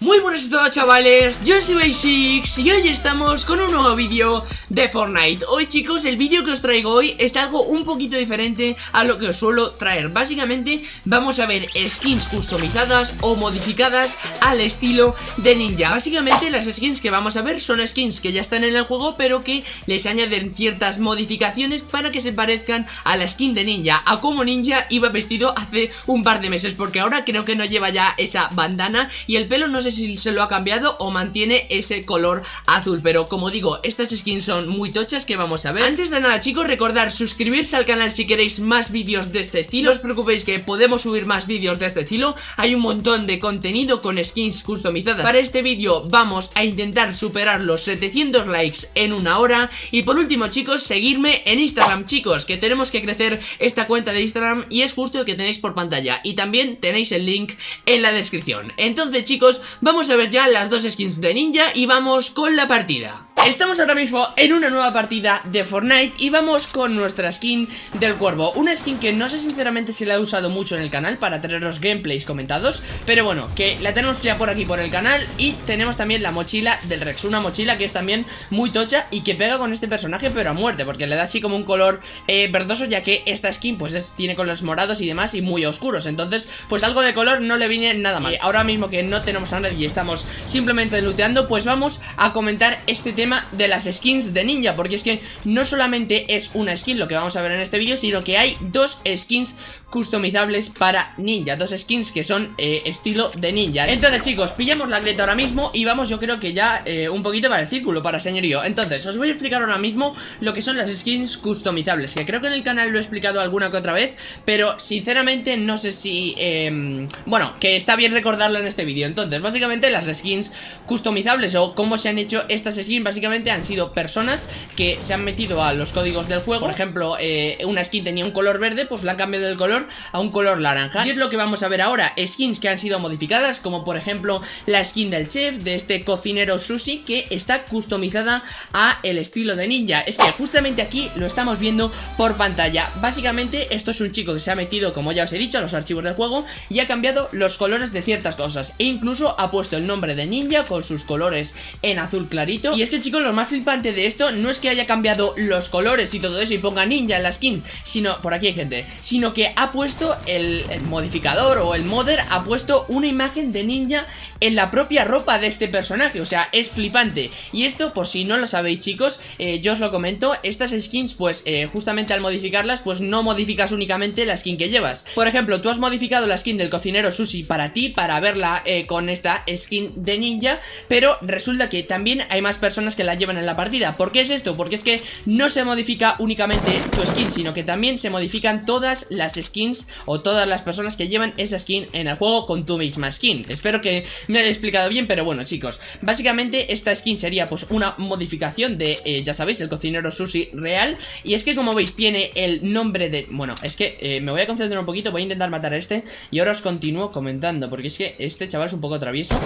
Muy buenas a todos chavales, yo soy Basics y hoy estamos con un nuevo vídeo de Fortnite. Hoy chicos, el vídeo que os traigo hoy es algo un poquito diferente a lo que os suelo traer. Básicamente vamos a ver skins customizadas o modificadas al estilo de ninja. Básicamente las skins que vamos a ver son skins que ya están en el juego pero que les añaden ciertas modificaciones para que se parezcan a la skin de ninja A como ninja iba vestido hace un par de meses porque ahora creo que no lleva ya esa bandana y el pelo no se si se lo ha cambiado o mantiene ese color azul Pero como digo, estas skins son muy tochas que vamos a ver. Antes de nada chicos, recordar suscribirse al canal si queréis más vídeos de este estilo. No os preocupéis que podemos subir más vídeos de este estilo. Hay un montón de contenido con skins customizadas. Para este vídeo vamos a intentar superar los 700 likes en una hora. Y por último chicos, seguirme en Instagram. Chicos Que tenemos que crecer esta cuenta de Instagram y es justo el que tenéis por pantalla. Y también tenéis el link en la descripción. Entonces chicos, Vamos a ver ya las dos skins de ninja y vamos con la partida Estamos ahora mismo en una nueva partida de Fortnite y vamos con nuestra skin del cuervo. Una skin que no sé sinceramente si la he usado mucho en el canal para tener los gameplays comentados Pero bueno, que la tenemos ya por aquí por el canal y tenemos también la mochila del Rex. Una mochila que es también muy tocha y que pega con este personaje pero a muerte Porque le da así como un color eh, verdoso ya que esta skin pues tiene colores morados y demás y muy oscuros. Entonces pues algo de color no le viene nada mal. Ahora mismo que no tenemos a nadie y estamos simplemente looteando Pues vamos a comentar este tema de las skins de ninja Porque es que no solamente es una skin lo que vamos a ver en este vídeo Sino que hay dos skins customizables para ninja Dos skins que son eh, estilo de ninja. Entonces chicos, pillamos la grieta ahora mismo Y vamos yo creo que ya eh, un poquito para el círculo, para señorío. Entonces, os voy a explicar ahora mismo lo que son las skins customizables Que creo que en el canal lo he explicado alguna que otra vez Pero sinceramente no sé si... Eh, bueno, que está bien recordarlo en este vídeo. Entonces, básicamente las skins customizables o cómo se han hecho estas skins Básicamente han sido personas que se han metido a los códigos del juego. Por ejemplo, eh, una skin tenía un color verde, pues la han cambiado el color a un color naranja. Y es lo que vamos a ver ahora, skins que han sido modificadas Como por ejemplo la skin del chef, de este cocinero sushi Que está customizada a el estilo de ninja. Es que justamente aquí lo estamos viendo por pantalla. Básicamente esto es un chico que se ha metido, como ya os he dicho, a los archivos del juego Y ha cambiado los colores de ciertas cosas. E incluso ha puesto el nombre de ninja con sus colores en azul clarito. Y es que chicos, lo más flipante de esto no es que haya cambiado los colores y todo eso y ponga ninja en la skin Sino, por aquí hay gente Sino que ha puesto el, modificador o el modder ha puesto una imagen de ninja en la propia ropa de este personaje O sea, es flipante. Y esto, por si no lo sabéis chicos, eh, yo os lo comento Estas skins, pues, eh, justamente al modificarlas, pues no modificas únicamente la skin que llevas. Por ejemplo, tú has modificado la skin del cocinero sushi para ti, para verla eh, con esta skin de ninja Pero resulta que también hay más personas que la llevan en la partida. ¿Por qué es esto? Porque es que no se modifica únicamente tu skin, sino que también se modifican todas las skins o todas las personas que llevan esa skin en el juego con tu misma skin. Espero que me haya explicado bien, pero bueno chicos. Básicamente esta skin sería pues una modificación de, eh, ya sabéis, el cocinero sushi real. Y es que como veis tiene el nombre de... Bueno, es que eh, me voy a concentrar un poquito, voy a intentar matar a este. Y ahora os continúo comentando, porque es que este chaval es un poco travieso.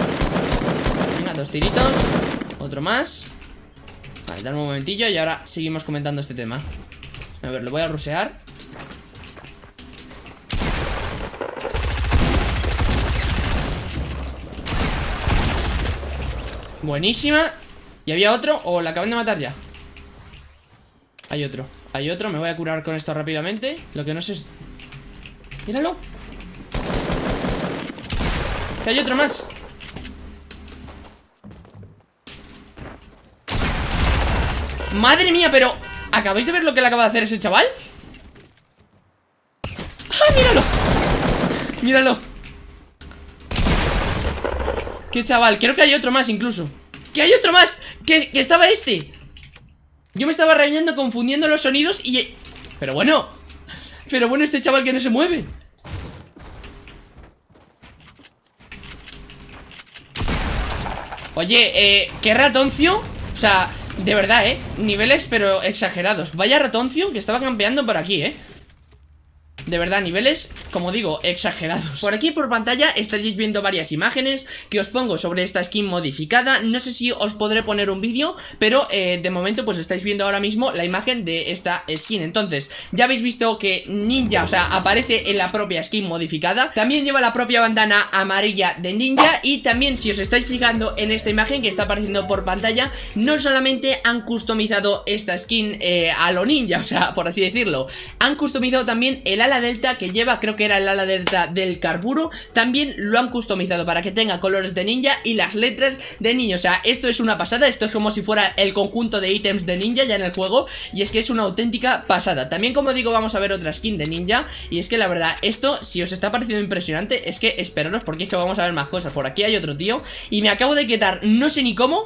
Venga, dos tiritos Otro más Vale, dame un momentillo y ahora seguimos comentando este tema A ver, lo voy a rusear Buenísima ¿Y había otro? ¿O la acaban de matar ya? Hay otro Hay otro, me voy a curar con esto rápidamente Lo que no sé es... ¡Míralo! Que hay otro más ¡Madre mía! Pero... ¿Acabáis de ver lo que le acaba de hacer ese chaval? ¡Ah, míralo! ¡Míralo! Qué chaval, creo que hay otro más incluso ¡Que hay otro más! ¡Que, estaba este! Yo me estaba reñando confundiendo los sonidos y... Pero bueno Pero bueno, este chaval que no se mueve Oye, eh, qué ratoncio O sea, de verdad, eh Niveles pero exagerados. Vaya ratoncio que estaba campeando por aquí, eh De verdad, niveles como digo, exagerados. Por aquí por pantalla estaréis viendo varias imágenes que os pongo sobre esta skin modificada. No sé si os podré poner un vídeo, pero eh, de momento pues estáis viendo ahora mismo la imagen de esta skin. Entonces, ya habéis visto que Ninja, o sea, aparece en la propia skin modificada. También lleva la propia bandana amarilla de Ninja. Y también, si os estáis fijando en esta imagen que está apareciendo por pantalla No solamente han customizado esta skin eh, a lo ninja, o sea, por así decirlo Han customizado también el ala delta que lleva, creo que era el ala delta del carburo También lo han customizado para que tenga colores de ninja y las letras de ninja O sea, esto es una pasada, esto es como si fuera el conjunto de ítems de ninja ya en el juego Y es que es una auténtica pasada. También como digo vamos a ver otra skin de ninja Y es que la verdad, esto si os está pareciendo impresionante Es que esperaros porque es que vamos a ver más cosas. Por aquí hay otro tío Y me acabo de quitar, no sé ni cómo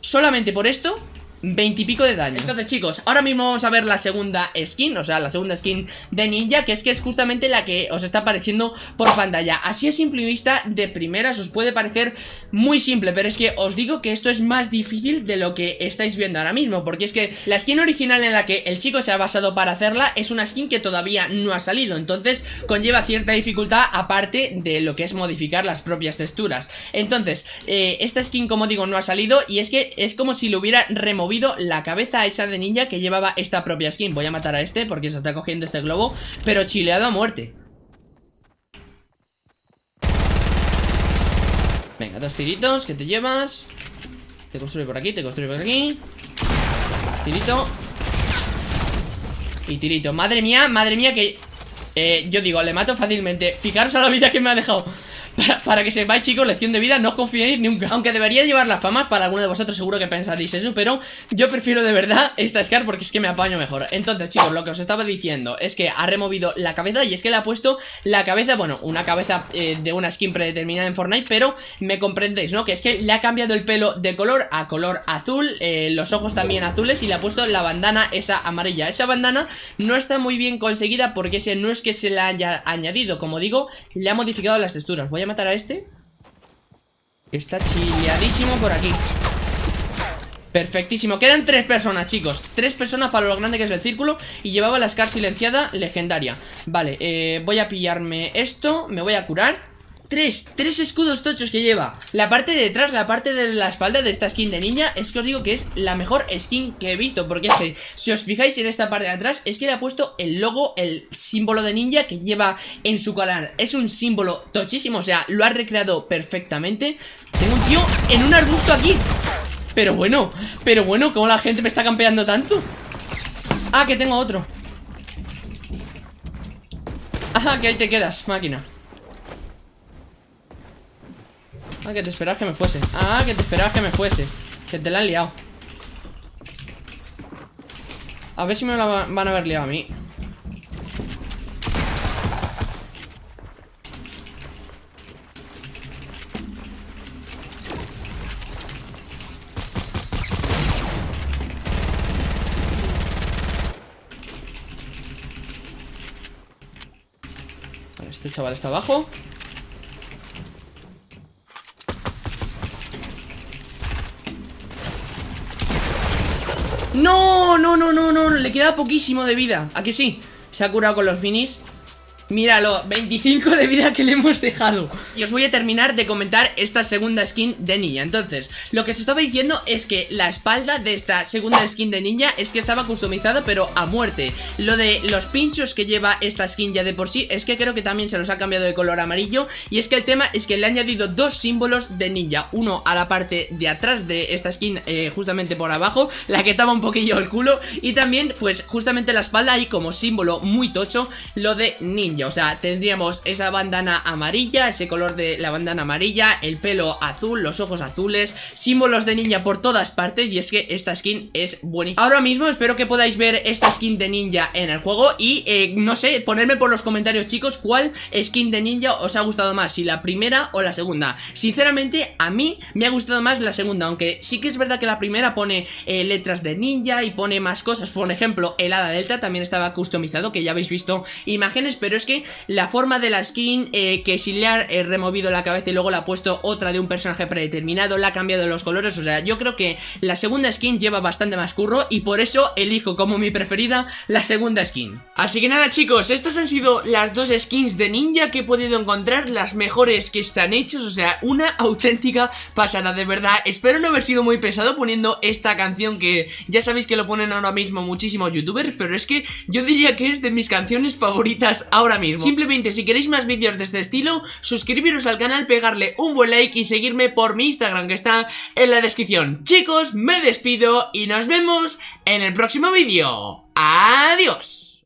Solamente por esto 20 y pico de daño. Entonces chicos, ahora mismo vamos a ver la segunda skin O sea, la segunda skin de ninja Que es que es justamente la que os está apareciendo por pantalla. Así a simple vista, de primeras os puede parecer muy simple Pero es que os digo que esto es más difícil de lo que estáis viendo ahora mismo Porque es que la skin original en la que el chico se ha basado para hacerla Es una skin que todavía no ha salido. Entonces conlleva cierta dificultad aparte de lo que es modificar las propias texturas. Entonces, eh, esta skin como digo no ha salido Y es que es como si lo hubiera removido la cabeza esa de ninja que llevaba esta propia skin. Voy a matar a este porque se está cogiendo este globo Pero chileado a muerte. Venga, dos tiritos que te llevas Te construye por aquí, te construye por aquí. Tirito. Y tirito, madre mía, madre mía que eh, Yo digo, le mato fácilmente. Fijaros a la vida que me ha dejado para, que sepáis chicos, lección de vida, no os confiéis nunca. Aunque debería llevar las famas, para alguno de vosotros seguro que pensaréis eso Pero yo prefiero de verdad esta Scar porque es que me apaño mejor. Entonces chicos, lo que os estaba diciendo es que ha removido la cabeza Y es que le ha puesto la cabeza, bueno, una cabeza eh, de una skin predeterminada en Fortnite Pero me comprendéis, ¿no? Que es que le ha cambiado el pelo de color a color azul eh, Los ojos también azules y le ha puesto la bandana esa amarilla. Esa bandana no está muy bien conseguida porque ese no es que se la haya añadido. Como digo, le ha modificado las texturas. Voy a matar a este. Está chileadísimo por aquí. Perfectísimo, quedan tres personas chicos. Tres personas para lo grande que es el círculo. Y llevaba la Scar silenciada legendaria. Vale, eh, voy a pillarme esto. Me voy a curar Tres, tres escudos tochos que lleva. La parte de detrás, la parte de la espalda de esta skin de ninja Es que os digo que es la mejor skin que he visto Porque es que, si os fijáis en esta parte de atrás Es que le ha puesto el logo, el símbolo de ninja que lleva en su colar Es un símbolo tochísimo, o sea, lo ha recreado perfectamente. Tengo un tío en un arbusto aquí. Pero bueno, pero bueno, ¿cómo la gente me está campeando tanto? Ah, que tengo otro. Ajá, que ahí te quedas, máquina Ah, que te esperabas que me fuese. Ah, que te esperabas que me fuese. Que te la han liado. A ver si me la van a haber liado a mí. Este chaval está abajo No, no, no, no, no, le queda poquísimo de vida ¿A que sí? Se ha curado con los minis Míralo, 25 de vida que le hemos dejado. Y os voy a terminar de comentar esta segunda skin de ninja Entonces, lo que se estaba diciendo es que la espalda de esta segunda skin de ninja Es que estaba customizada pero a muerte. Lo de los pinchos que lleva esta skin ya de por sí Es que creo que también se los ha cambiado de color amarillo. Y es que el tema es que le ha añadido dos símbolos de ninja. Uno a la parte de atrás de esta skin eh, justamente por abajo La que tapa un poquillo el culo. Y también pues justamente la espalda ahí como símbolo muy tocho Lo de ninja o sea, tendríamos esa bandana amarilla, ese color de la bandana amarilla, el pelo azul, los ojos azules, símbolos de ninja por todas partes y es que esta skin es buenísima. Ahora mismo espero que podáis ver esta skin de ninja en el juego y eh, no sé, ponerme por los comentarios chicos cuál skin de ninja os ha gustado más, si la primera o la segunda. Sinceramente, a mí me ha gustado más la segunda, aunque sí que es verdad que la primera pone eh, letras de ninja y pone más cosas, por ejemplo, el hada delta también estaba customizado, que ya habéis visto imágenes, pero es que la forma de la skin, eh, que si le ha removido la cabeza y luego le ha puesto otra de un personaje predeterminado, le ha cambiado los colores, o sea, yo creo que la segunda skin lleva bastante más curro y por eso elijo como mi preferida la segunda skin. Así que nada chicos, estas han sido las dos skins de ninja que he podido encontrar, las mejores que están hechos, o sea, una auténtica pasada, de verdad. Espero no haber sido muy pesado poniendo esta canción que ya sabéis que lo ponen ahora mismo muchísimos youtubers, pero es que yo diría que es de mis canciones favoritas mismo. Simplemente si queréis más vídeos de este estilo, suscribiros al canal, pegarle un buen like y seguirme por mi Instagram que está en la descripción. Chicos, me despido y nos vemos en el próximo vídeo. ¡Adiós!